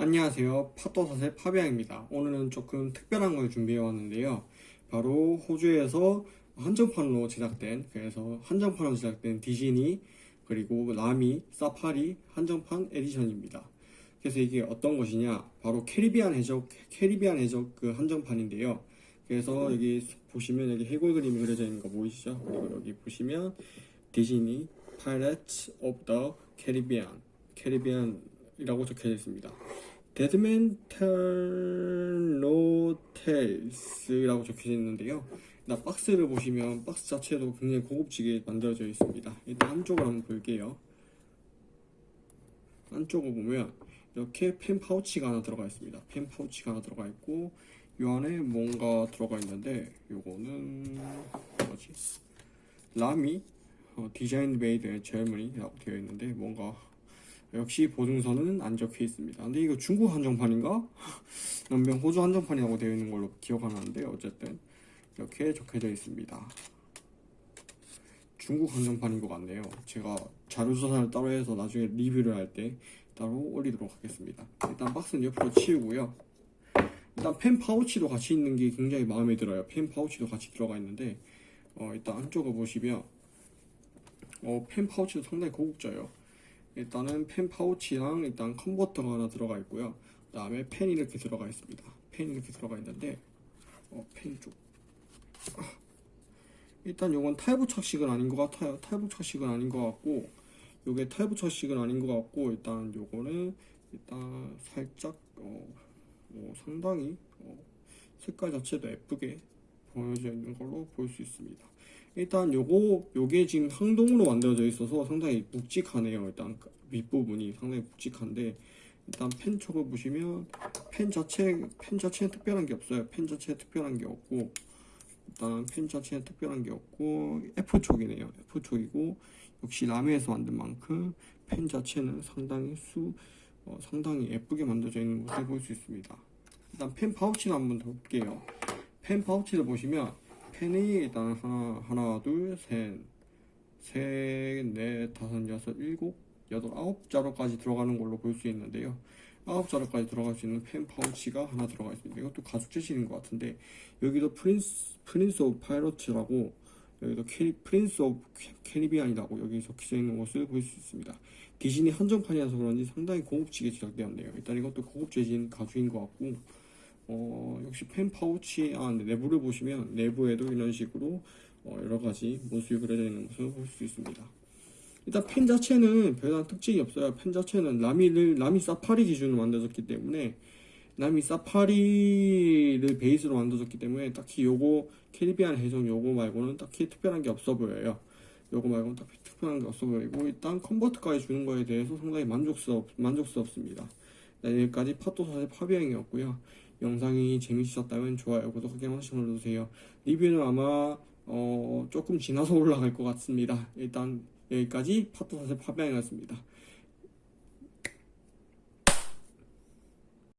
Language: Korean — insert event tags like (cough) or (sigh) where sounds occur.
안녕하세요. 파도사세 파비앙입니다. 오늘은 조금 특별한 걸 준비해 왔는데요. 바로 호주에서 한정판으로 제작된, 그래서 한정판으로 제작된 디즈니, 그리고 라미, 사파리 한정판 edition입니다. 그래서 이게 어떤 것이냐? 바로 캐리비안 해적, 캐리비안 해적 그 한정판인데요. 그래서 여기 보시면 여기 해골 그림이 그려져 있는 거 보이시죠? 그리고 여기 보시면 디즈니 Pirates of the Caribbean, 캐리비안이라고 적혀져 있습니다. 데드맨 텔노텔스라고 적혀져 있는데요. 나 박스를 보시면 박스 자체도 굉장히 고급지게 만들어져 있습니다. 일단 한쪽을 한번 볼게요. 안쪽을 보면 이렇게 펜 파우치가 하나 들어가 있습니다. 펜 파우치가 하나 들어가 있고 이 안에 뭔가 들어가 있는데 요거는 뭐지? 라미 어, design made in Germany라고 되어 있는데 뭔가 역시 보증서는 안 적혀 있습니다. 근데 이거 중국 한정판인가? (laughs) 분명 호주 한정판이라고 되어 있는 걸로 기억하는데 어쨌든 이렇게 적혀져 있습니다. 중국 한정판인 것 같네요. 제가 자료조사를 따로 해서 나중에 리뷰를 할 때 따로 올리도록 하겠습니다. 일단 박스는 옆으로 치우고요. 일단 펜 파우치도 같이 있는 게 굉장히 마음에 들어요. 펜 파우치도 같이 들어가 있는데 어, 일단 안쪽을 보시면 어, 펜 파우치도 상당히 고급져요. 일단은 펜 파우치랑 일단 컨버터가 하나 들어가 있고요. 그 다음에 펜이 이렇게 들어가 있습니다. 펜이 이렇게 들어가 있는데 어, 펜 쪽. 아, 일단 요건 탈부착식은 아닌 것 같아요. 탈부착식은 아닌 것 같고 요게 탈부착식은 아닌 것 같고 일단 요거는 일단 살짝 어, 뭐 상당히 어, 색깔 자체도 예쁘게 보여져 있는 걸로 볼 수 있습니다. 일단 요거 요게 지금 항동으로 만들어져 있어서 상당히 묵직하네요. 일단 윗부분이 상당히 묵직한데 일단 펜 쪽을 보시면 펜 자체 펜 자체에 특별한 게 없어요. 펜 자체에 특별한 게 없고 일단 펜 자체에 특별한 게 없고 F 쪽이네요. F 쪽이고 역시 라미에서 만든 만큼 펜 자체는 상당히 수 어, 상당히 예쁘게 만들어져 있는 것을 볼 수 있습니다. 일단 펜 파우치를 한번 더 볼게요. 펜 파우치를 보시면 펜이 일단 하나, 하나, 둘, 셋, 셋, 넷, 다섯, 여섯, 일곱, 여덟, 아홉 자루까지 들어가는 걸로 볼 수 있는데요. 아홉 자루까지 들어갈 수 있는 펜 파우치가 하나 들어가 있습니다. 이것도 가죽 재질인 것 같은데 여기도 Prince Prince of Pirates라고 여기도 캐리, Prince of Caribbean이라고 여기 적혀져 있는 것을 볼 수 있습니다. 디즈니 한정판이라서 그런지 상당히 고급지게 제작되었네요. 일단 이것도 고급 재질 가죽인 것 같고 어, 역시 펜 파우치 아, 네, 내부를 보시면 내부에도 이런 식으로 어, 여러 가지 모습이 그려져 있는 것을 볼 수 있습니다. 일단 펜 자체는 별다른 특징이 없어요. 펜 자체는 라미를 라미 사파리 기준으로 만들어졌기 때문에 라미 사파리를 베이스로 만들어졌기 때문에 딱히 요거 캐리비안 해적 요거 말고는 딱히 특별한 게 없어 보여요. 요거 말고는 딱히 특별한 게 없어 보이고 일단 컨버트까지 주는 거에 대해서 상당히 만족스럽 만족스럽습니다. 네, 여기까지 파토사의 파비앙이었고요. 영상이 재밌으셨다면 좋아요, 구독하기 한 번씩 눌러주세요. 리뷰는 아마 어, 조금 지나서 (laughs) 올라갈 것 같습니다. 일단 여기까지 파토사의 파비앙이었습니다.